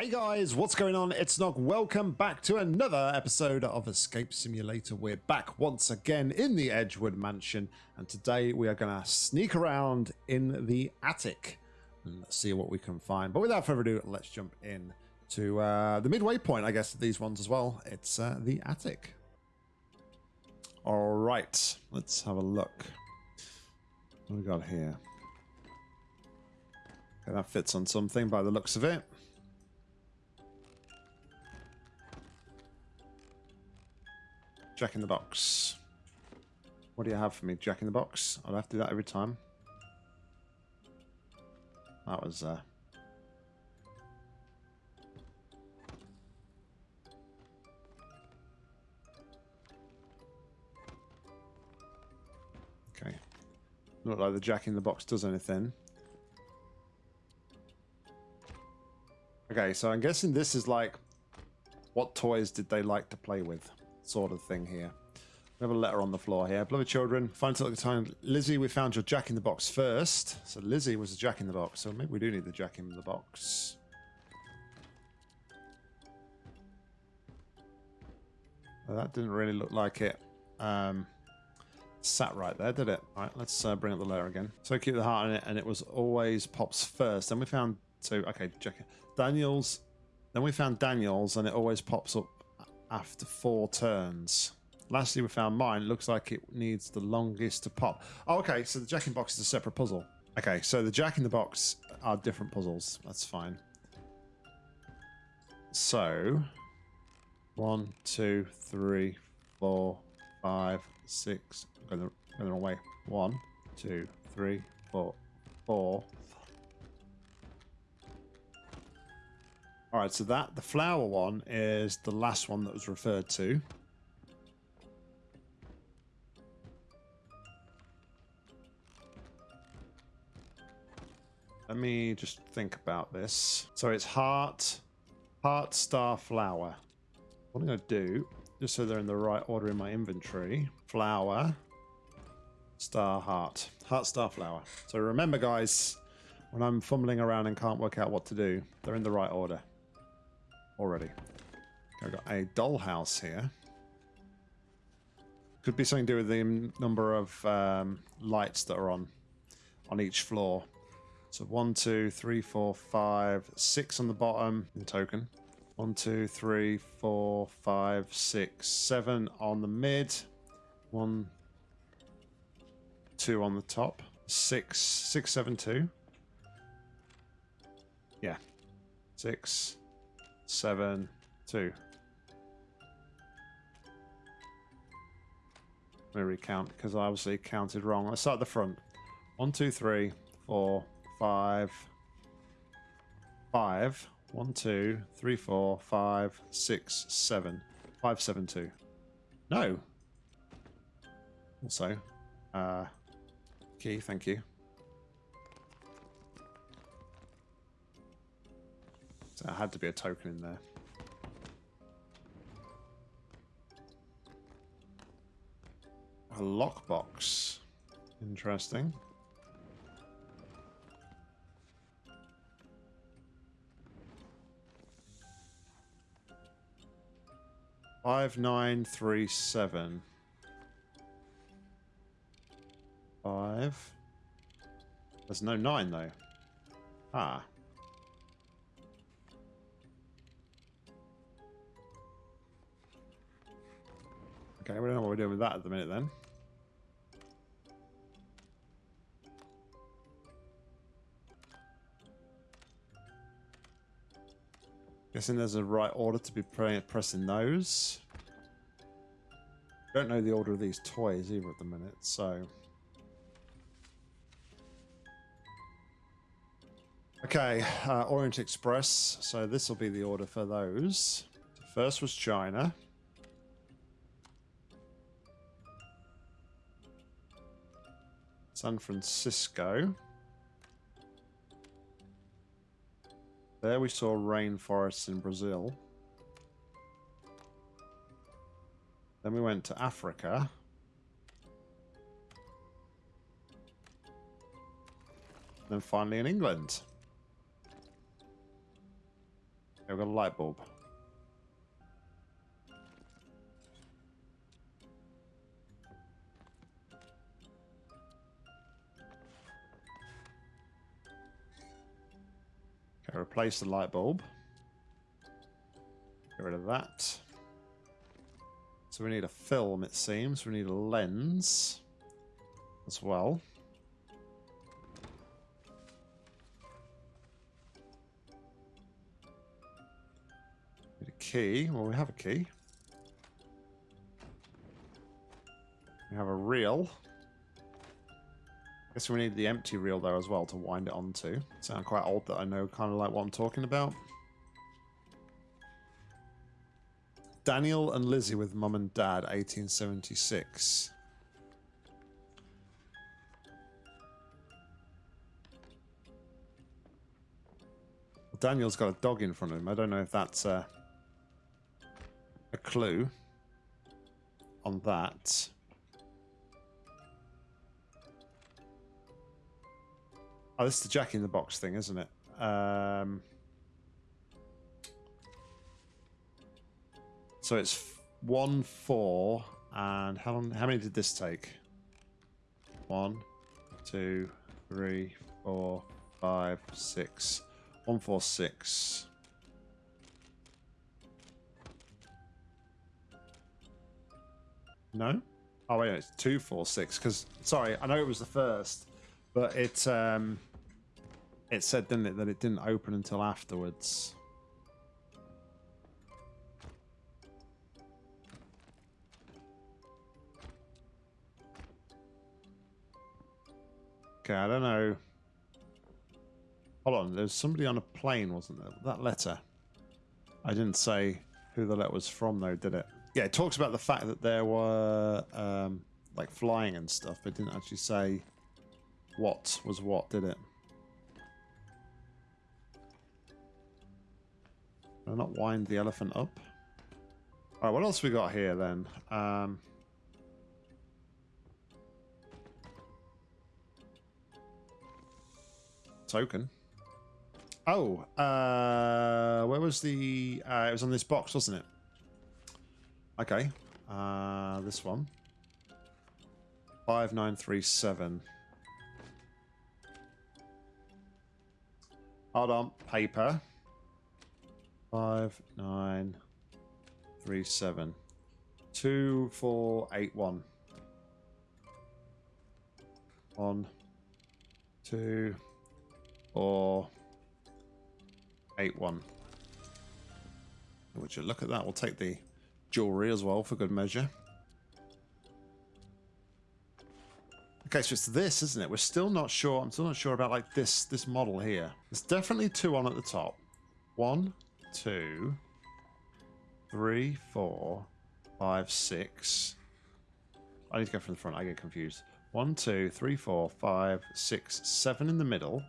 Hey guys, what's going on? It's Nog. Welcome back to another episode of Escape Simulator. We're back once again in the Edgewood Mansion, and today we are going to sneak around in the attic and see what we can find. But without further ado, let's jump in to uh, the midway point, I guess, these ones as well. It's uh, the attic. All right, let's have a look. What we got here? Okay, that fits on something by the looks of it. Jack in the box. What do you have for me, Jack in the box? I'll have to do that every time. That was, uh... Okay. Not like the Jack in the box does anything. Okay, so I'm guessing this is like... What toys did they like to play with? Sort of thing here. We have a letter on the floor here. Beloved children, find at the time. Lizzie, we found your jack in the box first. So Lizzie was a jack in the box. So maybe we do need the jack in the box. Well, that didn't really look like it um, sat right there, did it? All right, let's uh, bring up the letter again. So keep the heart in it, and it was always pops first. Then we found so okay, Jack Daniels. Then we found Daniels, and it always pops up after four turns. Lastly, we found mine. Looks like it needs the longest to pop. Oh, okay, so the Jack in the Box is a separate puzzle. Okay, so the Jack in the Box are different puzzles. That's fine. So, one, two, three, four, five, six. Going the, the wrong way. One, two, three, four, four, All right, so that the flower one is the last one that was referred to. Let me just think about this. So it's heart, heart, star, flower. What I'm going to do, just so they're in the right order in my inventory, flower, star, heart. Heart, star, flower. So remember, guys, when I'm fumbling around and can't work out what to do, they're in the right order already. I've got a dollhouse here. Could be something to do with the number of um, lights that are on on each floor. So one, two, three, four, five, six on the bottom in token. One, two, three, four, five, six, seven on the mid. One, two on the top. Six, six, seven, two. Yeah. Six, seven, two. Let me recount because I obviously counted wrong. Let's start at the front. One, two, three, four, five, five. One, two, three, four, five, six, seven. Five, seven, two. No. Also, uh, key, thank you. So there had to be a token in there. A lockbox. Interesting. Five nine three seven. Five. There's no nine though. Ah. Okay, we don't know what we're doing with that at the minute then. Guessing there's a right order to be pressing those. Don't know the order of these toys either at the minute, so... Okay, uh, Orient Express. So this will be the order for those. First was China. San Francisco. There we saw rainforests in Brazil. Then we went to Africa. Then finally in England. we've got a light bulb. Replace the light bulb. Get rid of that. So we need a film, it seems. We need a lens as well. Need a key. Well, we have a key. We have a reel. Guess we need the empty reel there as well to wind it onto. Sound quite old that I know kind of like what I'm talking about. Daniel and Lizzie with mum and dad, 1876. Daniel's got a dog in front of him. I don't know if that's uh, a clue on that. Oh, this is the Jack in the Box thing, isn't it? Um, so it's one, four, and how long? How many did this take? One, two, three, four, five, six. One, four, six. No? Oh wait, no, it's two, four, six. Because sorry, I know it was the first, but it um, it said, didn't it, that it didn't open until afterwards. Okay, I don't know. Hold on, there's somebody on a plane, wasn't there? That letter. I didn't say who the letter was from, though, did it? Yeah, it talks about the fact that there were um, like flying and stuff, but didn't actually say what was what, did it? I'll not wind the elephant up. All right, what else we got here then? Um, token. Oh, uh, where was the? Uh, it was on this box, wasn't it? Okay, uh, this one. Five nine three seven. Hold on, paper. Five nine three seven. Two four eight one. One, two, four, eight one. Would you look at that? We'll take the jewelry as well for good measure. Okay, so it's this, isn't it? We're still not sure. I'm still not sure about like this this model here. There's definitely two on at the top. One, two, three, four, five, six. I need to go from the front. I get confused. One, two, three, four, five, six, seven in the middle.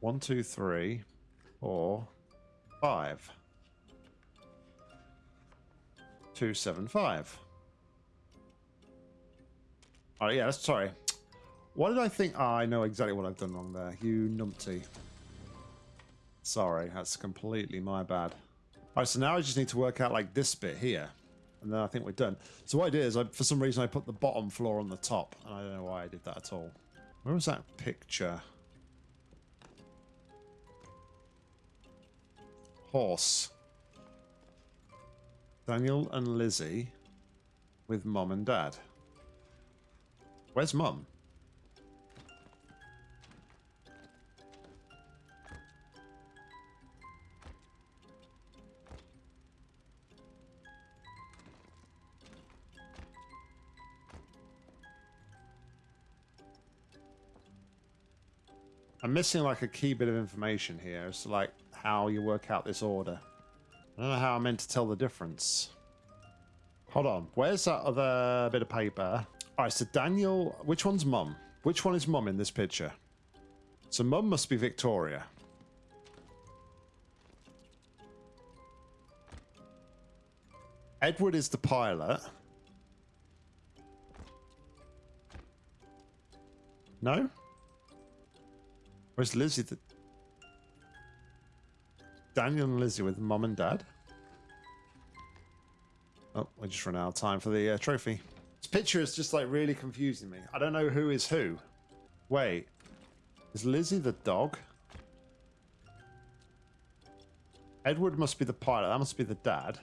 One, two, three, four, five. Two, seven, five. Oh yeah, that's sorry. What did I think? Oh, I know exactly what I've done wrong there. You numpty. Sorry, that's completely my bad. All right, so now I just need to work out like this bit here. And then I think we're done. So what I did is, I, for some reason, I put the bottom floor on the top. And I don't know why I did that at all. Where was that picture? Horse. Daniel and Lizzie with mom and dad. Where's mum? I'm missing like a key bit of information here to like how you work out this order. I don't know how I'm meant to tell the difference. Hold on, where's that other bit of paper? All right, so Daniel, which one's mum? Which one is mum in this picture? So mum must be Victoria. Edward is the pilot. No? Where's Lizzie? The... Daniel and Lizzie with mum and dad. Oh, we just ran out of time for the uh, trophy. This picture is just like really confusing me. I don't know who is who. Wait, is Lizzie the dog? Edward must be the pilot. That must be the dad.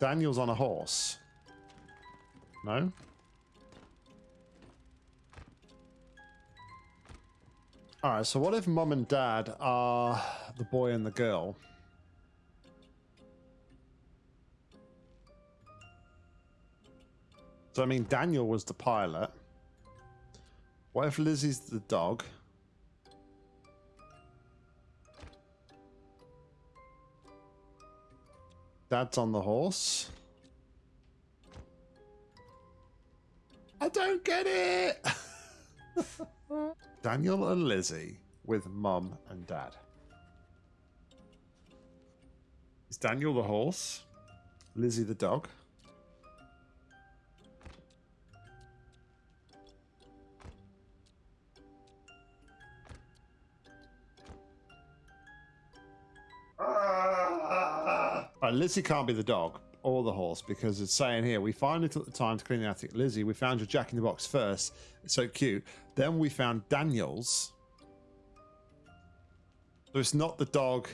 Daniel's on a horse. No? Alright, so what if mum and dad are the boy and the girl? So, I mean, Daniel was the pilot. What if Lizzie's the dog? Dad's on the horse. I don't get it. Daniel and Lizzie with mum and dad. Is Daniel the horse? Lizzie the dog? Right, Lizzie can't be the dog or the horse because it's saying here we finally took the time to clean the attic. Lizzie, we found your Jack in the Box first. It's so cute. Then we found Daniel's. So it's not the dog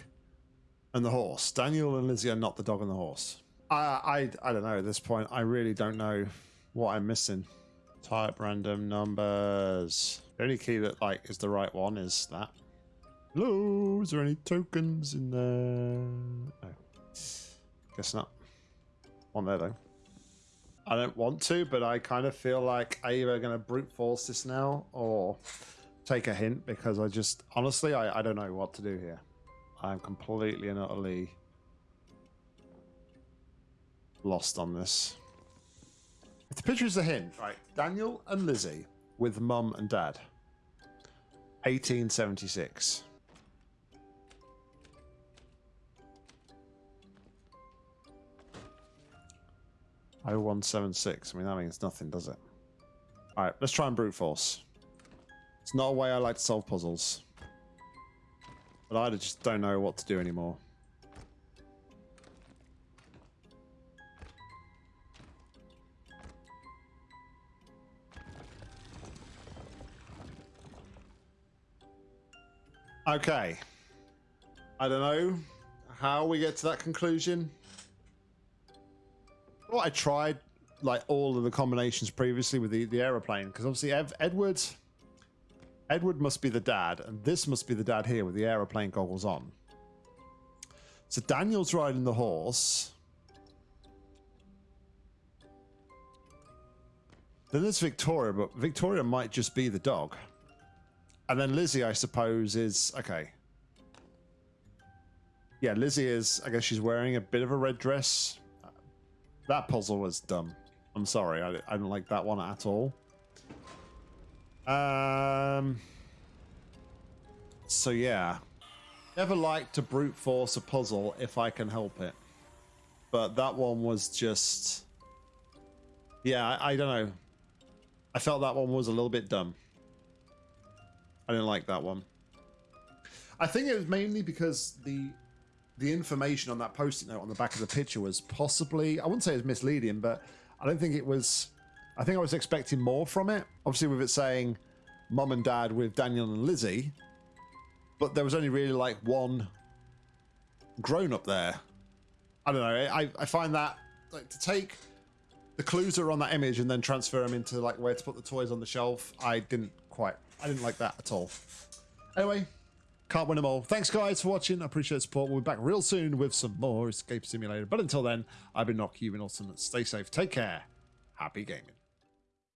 and the horse. Daniel and Lizzie are not the dog and the horse. I I I don't know at this point. I really don't know what I'm missing. Type random numbers. The only key that like is the right one is that. Hello, is there any tokens in there? No. Guess not. On there though. I don't want to, but I kind of feel like I either going to brute force this now or take a hint because I just honestly I, I don't know what to do here. I'm completely and utterly lost on this. If the picture is a hint, right? Daniel and Lizzie with mum and dad. 1876. 0176. I mean, that means nothing, does it? Alright, let's try and brute force. It's not a way I like to solve puzzles. But I just don't know what to do anymore. Okay. I don't know how we get to that conclusion. I tried like all of the combinations previously with the, the aeroplane because obviously Ev Edwards Edward must be the dad and this must be the dad here with the aeroplane goggles on. So Daniel's riding the horse. Then there's Victoria, but Victoria might just be the dog. And then Lizzie, I suppose, is okay. Yeah, Lizzie is. I guess she's wearing a bit of a red dress. That puzzle was dumb. I'm sorry, I, I didn't like that one at all. Um. So yeah, never like to brute force a puzzle if I can help it, but that one was just. Yeah, I, I don't know. I felt that one was a little bit dumb. I didn't like that one. I think it was mainly because the the information on that post-it note on the back of the picture was possibly I wouldn't say it was misleading, but I don't think it was. I think I was expecting more from it. Obviously, with it saying mom and dad with Daniel and Lizzie, but there was only really like one grown up there. I don't know. I, I find that like to take the clues that are on that image and then transfer them into like where to put the toys on the shelf. I didn't quite. I didn't like that at all. Anyway, can't win them all. Thanks, guys, for watching. I appreciate the support. We'll be back real soon with some more Escape Simulator. But until then, I've been Nock. You've been awesome. Stay safe. Take care. Happy gaming.